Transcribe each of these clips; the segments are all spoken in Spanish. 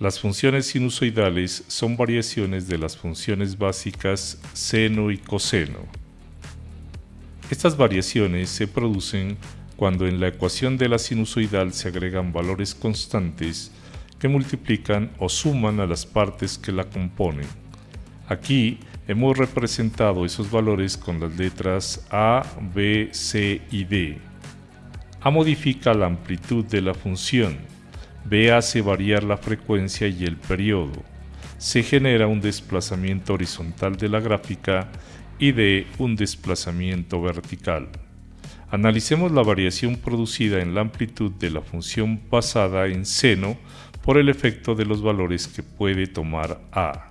Las funciones sinusoidales son variaciones de las funciones básicas seno y coseno. Estas variaciones se producen cuando en la ecuación de la sinusoidal se agregan valores constantes que multiplican o suman a las partes que la componen. Aquí hemos representado esos valores con las letras A, B, C y D. A modifica la amplitud de la función, B hace variar la frecuencia y el periodo, se genera un desplazamiento horizontal de la gráfica y D un desplazamiento vertical. Analicemos la variación producida en la amplitud de la función basada en seno por el efecto de los valores que puede tomar A.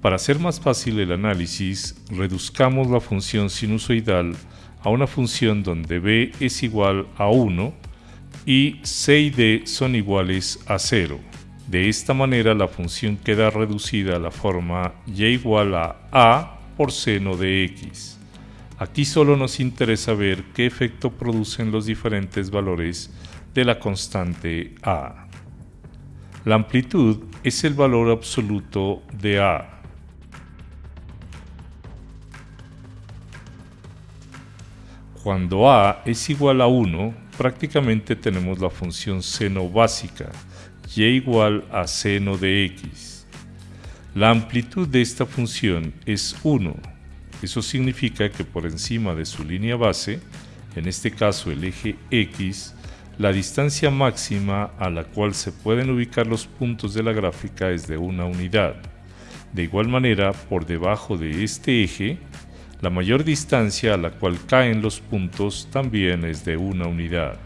Para hacer más fácil el análisis, reduzcamos la función sinusoidal a una función donde b es igual a 1 y c y d son iguales a 0. De esta manera la función queda reducida a la forma y igual a a por seno de x. Aquí solo nos interesa ver qué efecto producen los diferentes valores de la constante a. La amplitud es el valor absoluto de a. Cuando a es igual a 1, prácticamente tenemos la función seno básica, y igual a seno de x. La amplitud de esta función es 1. Eso significa que por encima de su línea base, en este caso el eje x, la distancia máxima a la cual se pueden ubicar los puntos de la gráfica es de una unidad. De igual manera, por debajo de este eje, la mayor distancia a la cual caen los puntos también es de una unidad.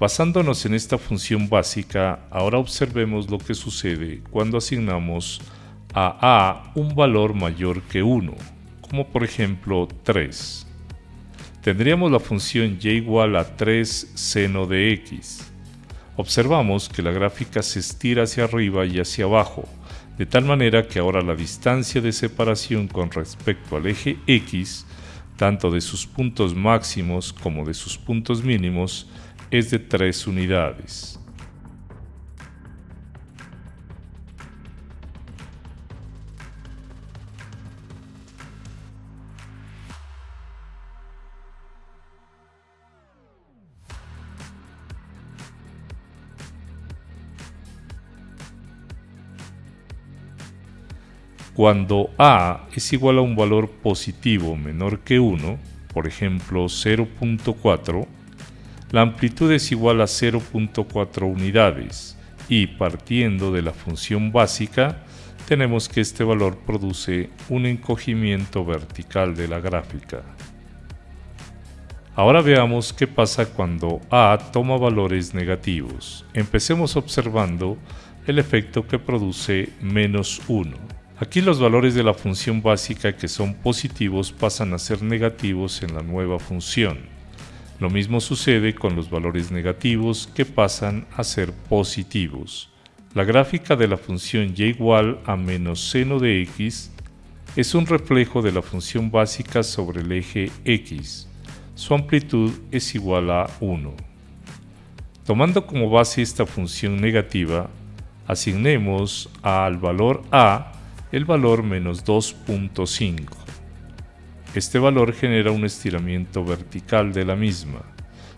Basándonos en esta función básica, ahora observemos lo que sucede cuando asignamos a a un valor mayor que 1, como por ejemplo 3. Tendríamos la función y igual a 3 seno de x observamos que la gráfica se estira hacia arriba y hacia abajo, de tal manera que ahora la distancia de separación con respecto al eje X, tanto de sus puntos máximos como de sus puntos mínimos, es de 3 unidades. Cuando a es igual a un valor positivo menor que 1, por ejemplo 0.4, la amplitud es igual a 0.4 unidades y partiendo de la función básica, tenemos que este valor produce un encogimiento vertical de la gráfica. Ahora veamos qué pasa cuando A toma valores negativos. Empecemos observando el efecto que produce menos 1. Aquí los valores de la función básica que son positivos pasan a ser negativos en la nueva función. Lo mismo sucede con los valores negativos que pasan a ser positivos. La gráfica de la función y igual a menos seno de x es un reflejo de la función básica sobre el eje x. Su amplitud es igual a 1. Tomando como base esta función negativa, asignemos al valor a el valor menos 2.5. Este valor genera un estiramiento vertical de la misma.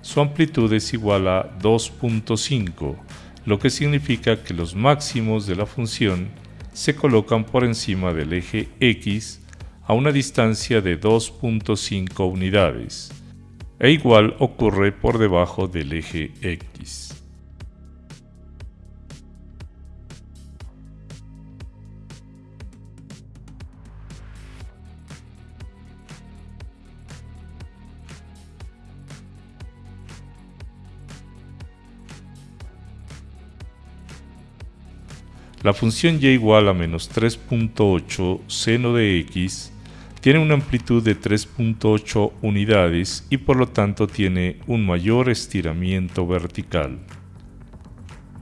Su amplitud es igual a 2.5, lo que significa que los máximos de la función se colocan por encima del eje x a una distancia de 2.5 unidades, e igual ocurre por debajo del eje x. La función y igual a menos 3.8 seno de x tiene una amplitud de 3.8 unidades y por lo tanto tiene un mayor estiramiento vertical.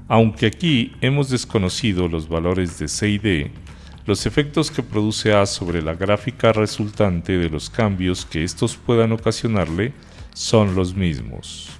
Aunque aquí hemos desconocido los valores de c y d, los efectos que produce A sobre la gráfica resultante de los cambios que estos puedan ocasionarle son los mismos.